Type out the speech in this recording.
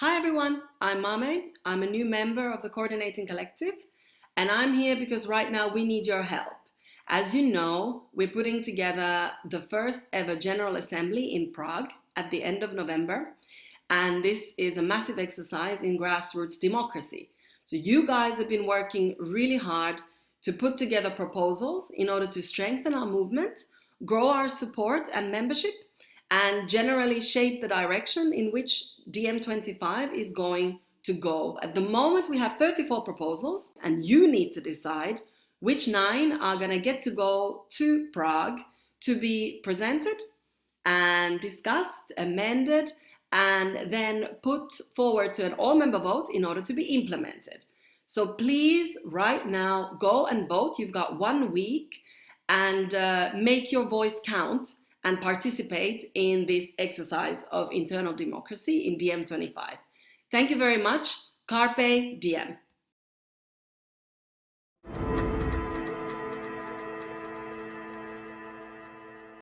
Hi everyone, I'm Mame. I'm a new member of the Coordinating Collective and I'm here because right now we need your help. As you know, we're putting together the first ever General Assembly in Prague at the end of November and this is a massive exercise in grassroots democracy. So you guys have been working really hard to put together proposals in order to strengthen our movement, grow our support and membership and generally shape the direction in which DiEM25 is going to go. At the moment, we have 34 proposals, and you need to decide which nine are going to get to go to Prague to be presented and discussed, amended, and then put forward to an all-member vote in order to be implemented. So please, right now, go and vote. You've got one week and uh, make your voice count and participate in this exercise of internal democracy in DiEM25. Thank you very much. Carpe Diem.